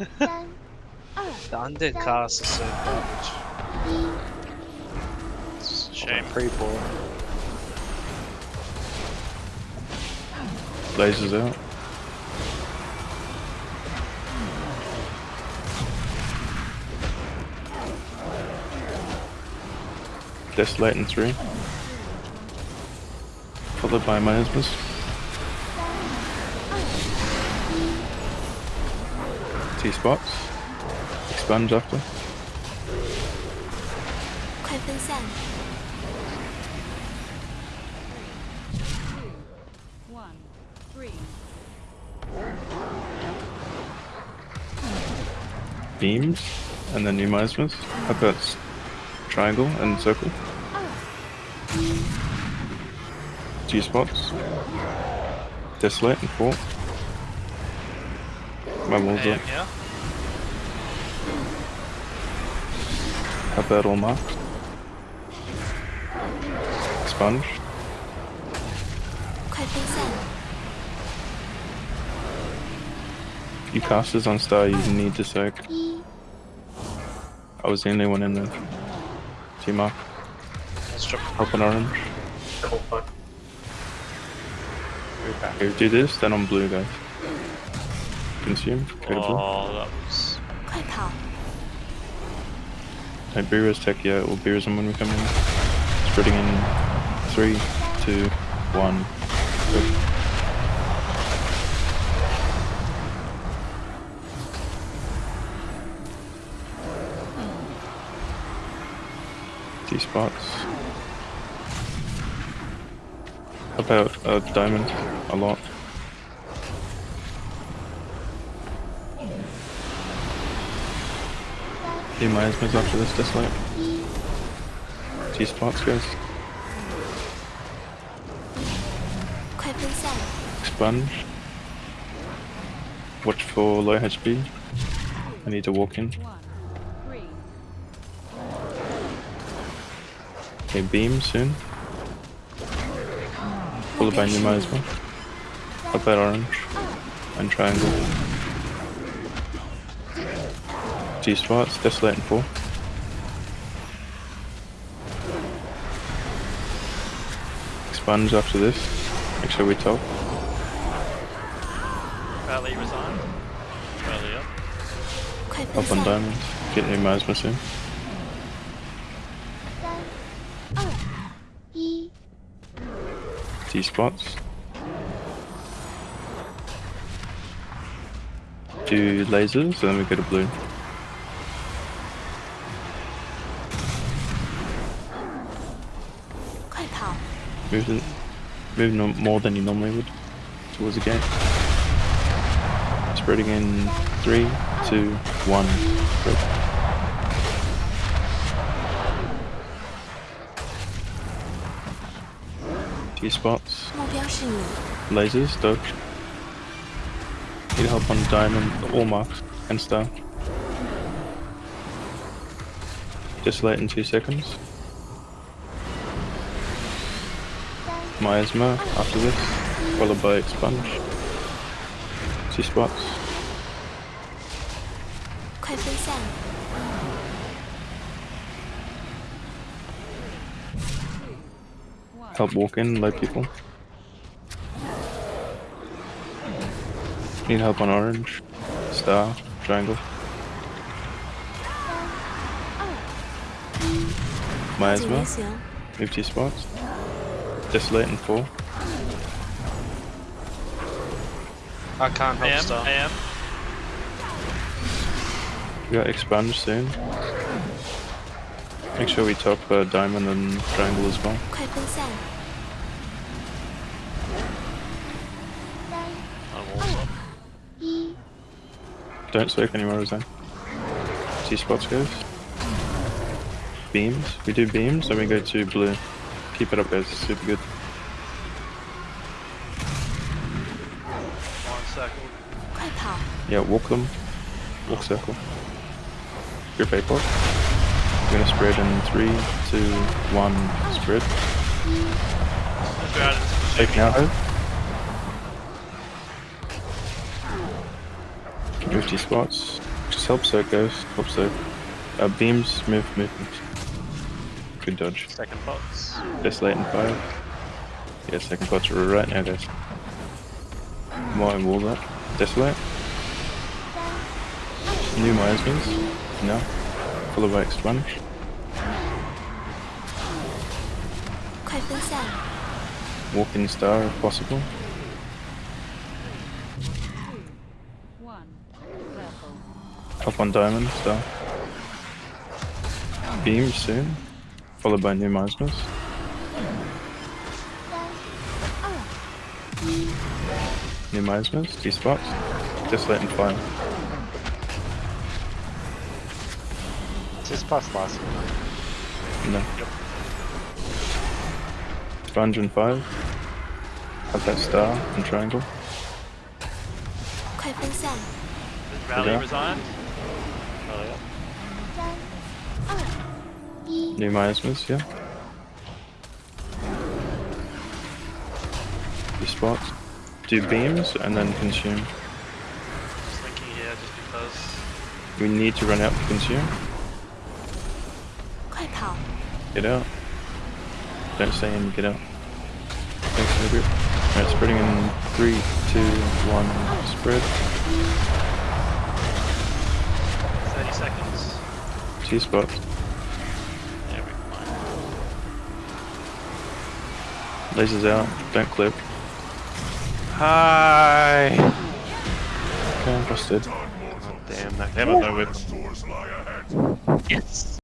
The undead Done. cast is so garbage. It's shame. Pre poor. Blazes out. Desolating 3. Followed by my husband's. two spots. Expunge after. Beams and then numismas. I put triangle and circle. Two spots. Desolate and four. My walls up. Have that all marked. Expunge. If you cast this on Star, you need to soak. I was the only one in the team up. Help an orange. Double fuck. Okay, do this, then on blue, guys. Consume. Oh, that was.！No Beerus tech yet, or Beerism when we come in. Spreading in three, two, one. Go. Spots. How about a diamond? A lot. D minus moves after this dislike. Two spots, guys. Expunge. Watch for low HP. I need to walk in. Okay, beam soon. Pull the by Numa as well. Up that orange. And triangle. Two spots, desolate and full. Expunge after this. Make sure we top. Rally resign. Rally up. Quite up on diamonds. Get new miasma soon. T spots. Two lasers and then we go to blue. Move, to, move no, more than you normally would towards the gate. Spreading in three, two, one, spread. your spots. Lasers, dodge. Need help on diamond, all marks, and stuff. Just late in two seconds. miasma after this, followed by expunge. See spots. Help walk in, low people. Need help on orange. Star, triangle. Miasma. Move to spots just letting fall. I can't help I. I am. We got expunged soon. Make sure we top uh, diamond and triangle as well. Don't sweep anymore, is that? See spots, guys? Beams? We do beams, then we go to blue. Keep it up guys, it's super good. One circle. 快跑！Yeah, walk them. Walk circle. Grip A pot. We're gonna spread in three, two, one, spread. Let's go out into the Take now hope. Move two spots. Just help soak, guys. Help soak. Uh, beams, move, move, move. Good dodge. Second box. Just late in five. Yeah, second box right now, guys. Mine wall that. Desolate. New mines. No. Full of wax sponge. Walking star if possible. Up on diamond star. Beam soon. Followed by New monsters. New monsters. two spots. Just letting Fire. This past last. No. Yep. five. Have that star and triangle. Rally resigned. Rally. New miasmas, yeah. Two spots. Do beams and then consume. Just thinking here just because. We need to run out to consume. Get out. Don't stay in, get out. Thanks for the grip. Alright, spreading in three, two, one, spread. 30 seconds. Two spots. Lasers out, don't clip. Hi! Okay, busted. Oh, damn, that came out of nowhere. Yes!